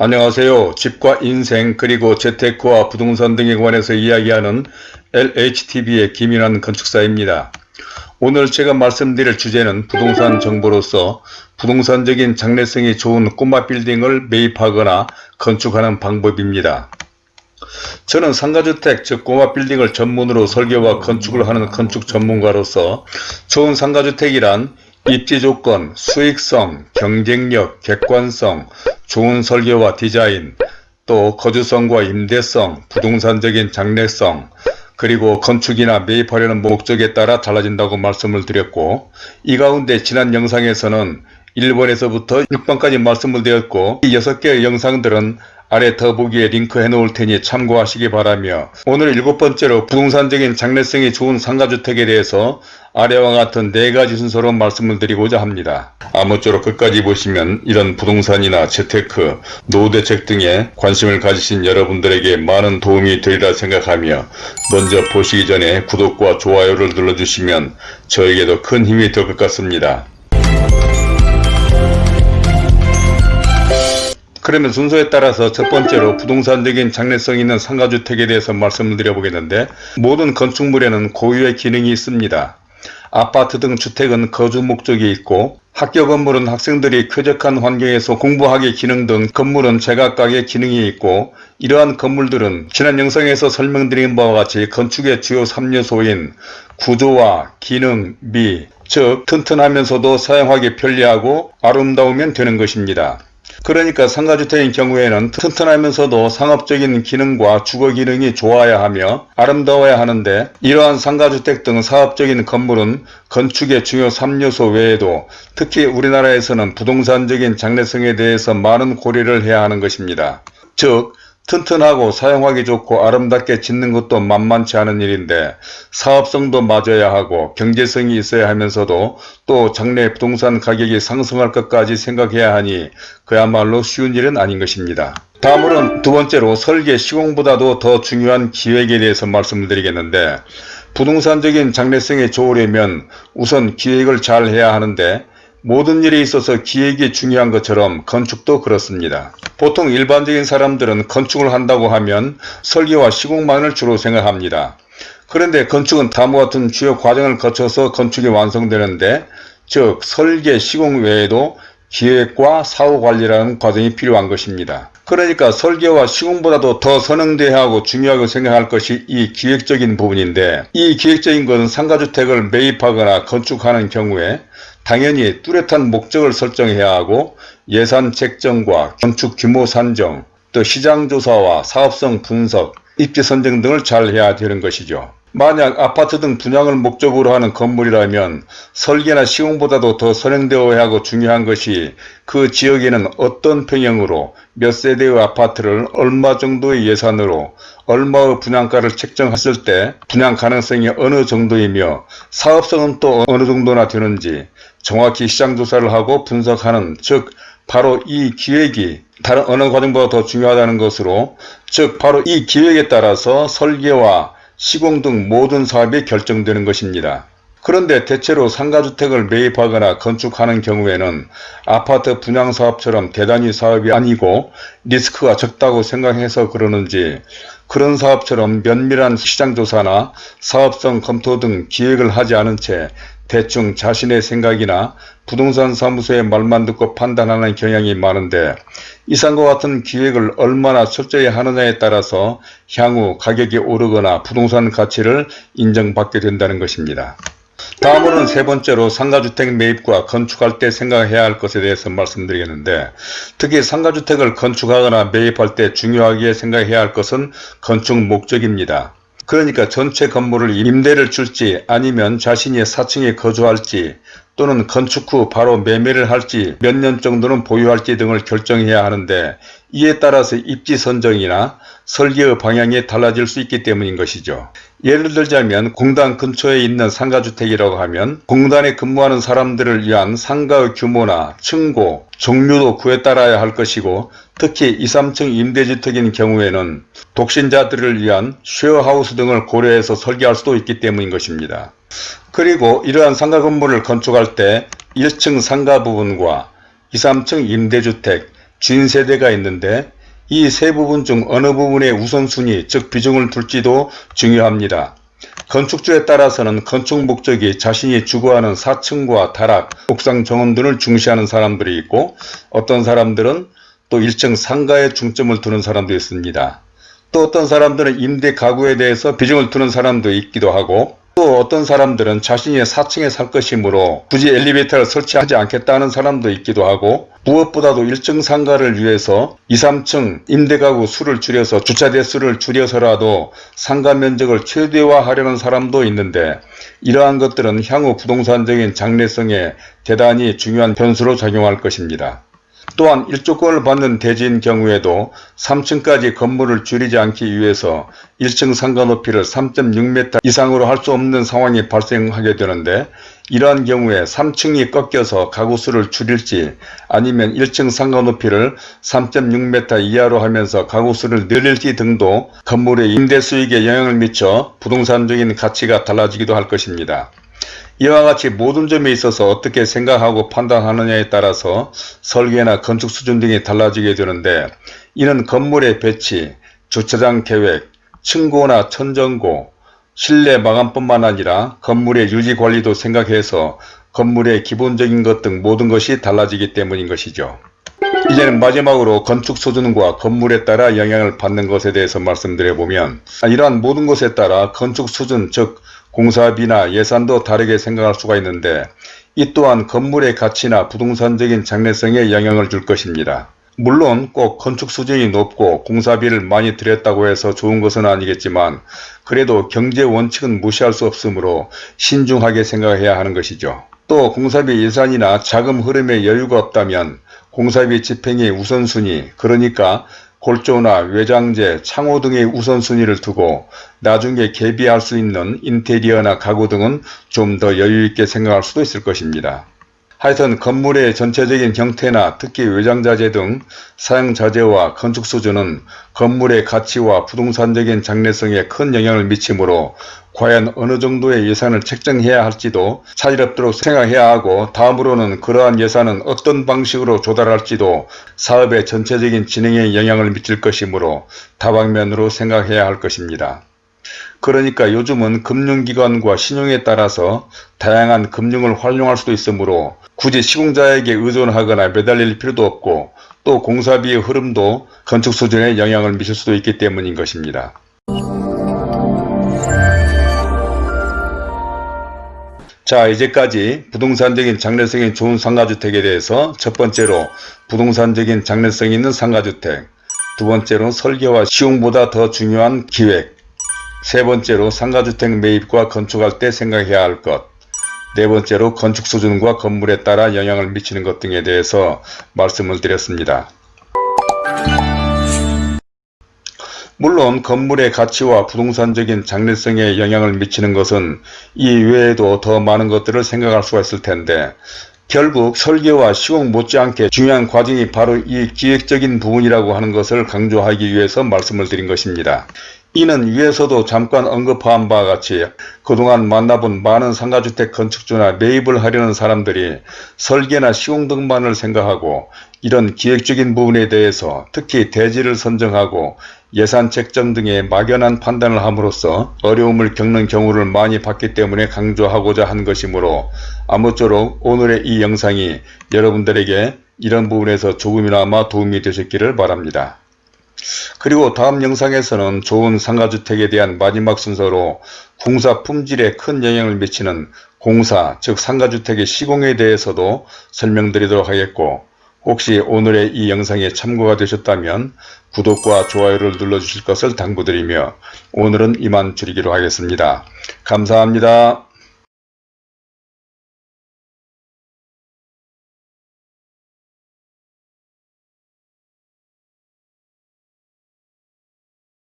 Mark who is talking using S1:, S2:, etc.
S1: 안녕하세요. 집과 인생 그리고 재테크와 부동산 등에 관해서 이야기하는 LHTV의 김인환 건축사입니다. 오늘 제가 말씀드릴 주제는 부동산 정보로서 부동산적인 장래성이 좋은 꼬마 빌딩을 매입하거나 건축하는 방법입니다. 저는 상가주택 즉 꼬마 빌딩을 전문으로 설계와 건축을 하는 건축 전문가로서 좋은 상가주택이란 입지 조건, 수익성, 경쟁력, 객관성, 좋은 설계와 디자인, 또 거주성과 임대성, 부동산적인 장래성, 그리고 건축이나 매입하려는 목적에 따라 달라진다고 말씀을 드렸고 이 가운데 지난 영상에서는 1번에서부터 6번까지 말씀을 드렸고 이 6개의 영상들은 아래 더보기에 링크 해 놓을 테니 참고하시기 바라며 오늘 일곱 번째로 부동산적인 장래성이 좋은 상가주택에 대해서 아래와 같은 네 가지 순서로 말씀을 드리고자 합니다. 아무쪼록 끝까지 보시면 이런 부동산이나 재테크, 노후대책 등에 관심을 가지신 여러분들에게 많은 도움이 되리라 생각하며 먼저 보시기 전에 구독과 좋아요를 눌러주시면 저에게도 큰 힘이 될 것 같습니다. 그러면 순서에 따라서 첫 번째로 부동산적인 장래성 있는 상가주택에 대해서 말씀을 드려보겠는데 모든 건축물에는 고유의 기능이 있습니다. 아파트 등 주택은 거주 목적이 있고 학교 건물은 학생들이 쾌적한 환경에서 공부하기 기능 등 건물은 제각각의 기능이 있고 이러한 건물들은 지난 영상에서 설명드린 바와 같이 건축의 주요 3요소인 구조와 기능, 미, 즉 튼튼하면서도 사용하기 편리하고 아름다우면 되는 것입니다. 그러니까 상가주택인 경우에는 튼튼하면서도 상업적인 기능과 주거 기능이 좋아야 하며 아름다워야 하는데 이러한 상가주택 등 사업적인 건물은 건축의 중요 3요소 외에도 특히 우리나라에서는 부동산적인 장래성에 대해서 많은 고려를 해야 하는 것입니다. 즉 튼튼하고 사용하기 좋고 아름답게 짓는 것도 만만치 않은 일인데 사업성도 맞아야 하고 경제성이 있어야 하면서도 또 장래 부동산 가격이 상승할 것까지 생각해야 하니 그야말로 쉬운 일은 아닌 것입니다. 다음으로는 두 번째로 설계 시공보다도 더 중요한 기획에 대해서 말씀을 드리겠는데 부동산적인 장래성이 좋으려면 우선 기획을 잘 해야 하는데 모든 일에 있어서 기획이 중요한 것처럼 건축도 그렇습니다. 보통 일반적인 사람들은 건축을 한다고 하면 설계와 시공만을 주로 생각합니다. 그런데 건축은 다음과 같은 주요 과정을 거쳐서 건축이 완성되는데 즉 설계, 시공 외에도 기획과 사후관리라는 과정이 필요한 것입니다. 그러니까 설계와 시공보다도 더 선행돼야 하고 중요하고 생각할 것이 이 기획적인 부분인데 이 기획적인 것은 상가주택을 매입하거나 건축하는 경우에 당연히 뚜렷한 목적을 설정해야 하고 예산 책정과 건축 규모 산정, 또 시장조사와 사업성 분석, 입지 선정 등을 잘 해야 되는 것이죠. 만약 아파트 등 분양을 목적으로 하는 건물이라면 설계나 시공보다도 더 선행되어야 하고 중요한 것이 그 지역에는 어떤 평형으로 몇 세대의 아파트를 얼마 정도의 예산으로 얼마의 분양가를 책정했을 때 분양 가능성이 어느 정도이며 사업성은 또 어느 정도나 되는지 정확히 시장조사를 하고 분석하는 즉 바로 이 기획이 다른 어느 과정보다 더 중요하다는 것으로 즉 바로 이 기획에 따라서 설계와 시공 등 모든 사업이 결정되는 것입니다. 그런데 대체로 상가주택을 매입하거나 건축하는 경우에는 아파트 분양사업처럼 대단히 사업이 아니고 리스크가 적다고 생각해서 그러는지 그런 사업처럼 면밀한 시장조사나 사업성 검토 등 기획을 하지 않은 채 대충 자신의 생각이나 부동산 사무소의 말만 듣고 판단하는 경향이 많은데 이상과 같은 기획을 얼마나 철저히 하느냐에 따라서 향후 가격이 오르거나 부동산 가치를 인정받게 된다는 것입니다. 다음으로는 세 번째로 상가주택 매입과 건축할 때 생각해야 할 것에 대해서 말씀드리겠는데 특히 상가주택을 건축하거나 매입할 때 중요하게 생각해야 할 것은 건축 목적입니다. 그러니까 전체 건물을 임대를 줄지 아니면 자신이 사층에 거주할지 또는 건축 후 바로 매매를 할지 몇 년 정도는 보유할지 등을 결정해야 하는데 이에 따라서 입지 선정이나 설계의 방향이 달라질 수 있기 때문인 것이죠. 예를 들자면 공단 근처에 있는 상가주택이라고 하면 공단에 근무하는 사람들을 위한 상가의 규모나 층고, 종류도 그에 따라야 할 것이고 특히 2, 3층 임대주택인 경우에는 독신자들을 위한 쉐어하우스 등을 고려해서 설계할 수도 있기 때문인 것입니다. 그리고 이러한 상가 건물을 건축할 때 1층 상가 부분과 2, 3층 임대주택, 주인 세대가 있는데 이 세 부분 중 어느 부분에 우선순위 즉 비중을 둘지도 중요합니다. 건축주에 따라서는 건축 목적이 자신이 주거하는 4층과 다락, 옥상 정원 등을 중시하는 사람들이 있고 어떤 사람들은 또 일정 상가에 중점을 두는 사람도 있습니다. 또 어떤 사람들은 임대 가구에 대해서 비중을 두는 사람도 있기도 하고 또 어떤 사람들은 자신이 4층에 살 것이므로 굳이 엘리베이터를 설치하지 않겠다는 사람도 있기도 하고 무엇보다도 일정 상가를 위해서 2, 3층 임대가구 수를 줄여서 주차 대수를 줄여서라도 상가 면적을 최대화하려는 사람도 있는데 이러한 것들은 향후 부동산적인 장래성에 대단히 중요한 변수로 작용할 것입니다. 또한 일조권을 받는 대지인 경우에도 3층까지 건물을 줄이지 않기 위해서 1층 상가 높이를 3.6m 이상으로 할 수 없는 상황이 발생하게 되는데 이러한 경우에 3층이 꺾여서 가구수를 줄일지 아니면 1층 상가 높이를 3.6m 이하로 하면서 가구수를 늘릴지 등도 건물의 임대 수익에 영향을 미쳐 부동산적인 가치가 달라지기도 할 것입니다. 이와 같이 모든 점에 있어서 어떻게 생각하고 판단하느냐에 따라서 설계나 건축 수준 등이 달라지게 되는데 이는 건물의 배치, 주차장 계획, 층고나 천정고, 실내 마감뿐만 아니라 건물의 유지 관리도 생각해서 건물의 기본적인 것 등 모든 것이 달라지기 때문인 것이죠. 이제는 마지막으로 건축 수준과 건물에 따라 영향을 받는 것에 대해서 말씀드려보면 이러한 모든 것에 따라 건축 수준 즉 공사비나 예산도 다르게 생각할 수가 있는데 이 또한 건물의 가치나 부동산적인 장래성에 영향을 줄 것입니다. 물론 꼭 건축 수준이 높고 공사비를 많이 들였다고 해서 좋은 것은 아니겠지만 그래도 경제 원칙은 무시할 수 없으므로 신중하게 생각해야 하는 것이죠. 또 공사비 예산이나 자금 흐름에 여유가 없다면 공사비 집행의 우선순위 그러니까 골조나 외장재, 창호 등의 우선순위를 두고 나중에 개비할 수 있는 인테리어나 가구 등은 좀 더 여유있게 생각할 수도 있을 것입니다. 하여튼 건물의 전체적인 형태나 특히 외장자재 등 사용자재와 건축 수준은 건물의 가치와 부동산적인 장래성에 큰 영향을 미치므로 과연 어느 정도의 예산을 책정해야 할지도 차질없도록 생각해야 하고 다음으로는 그러한 예산은 어떤 방식으로 조달할지도 사업의 전체적인 진행에 영향을 미칠 것이므로 다방면으로 생각해야 할 것입니다. 그러니까 요즘은 금융기관과 신용에 따라서 다양한 금융을 활용할 수도 있으므로 굳이 시공자에게 의존하거나 매달릴 필요도 없고 또 공사비의 흐름도 건축 수준에 영향을 미칠 수도 있기 때문인 것입니다. 자 이제까지 부동산적인 장래성이 좋은 상가주택에 대해서 첫 번째로 부동산적인 장래성이 있는 상가주택 두 번째로 설계와 시용보다 더 중요한 기획 세 번째로 상가주택 매입과 건축할 때 생각해야 할 것, 네 번째로 건축 수준과 건물에 따라 영향을 미치는 것 등에 대해서 말씀을 드렸습니다. 물론 건물의 가치와 부동산적인 장래성에 영향을 미치는 것은 이 외에도 더 많은 것들을 생각할 수가 있을 텐데 결국 설계와 시공 못지않게 중요한 과정이 바로 이 기획적인 부분이라고 하는 것을 강조하기 위해서 말씀을 드린 것입니다. 이는 위에서도 잠깐 언급한 바와 같이 그동안 만나본 많은 상가주택 건축주나 매입을 하려는 사람들이 설계나 시공 등만을 생각하고 이런 기획적인 부분에 대해서 특히 대지를 선정하고 예산 책정 등의 막연한 판단을 함으로써 어려움을 겪는 경우를 많이 봤기 때문에 강조하고자 한 것이므로 아무쪼록 오늘의 이 영상이 여러분들에게 이런 부분에서 조금이나마 도움이 되셨기를 바랍니다. 그리고 다음 영상에서는 좋은 상가주택에 대한 마지막 순서로 공사 품질에 큰 영향을 미치는 공사 즉 상가주택의 시공에 대해서도 설명드리도록 하겠고 혹시 오늘의 이 영상에 참고가 되셨다면 구독과 좋아요를 눌러주실 것을 당부드리며 오늘은 이만 줄이기로 하겠습니다. 감사합니다.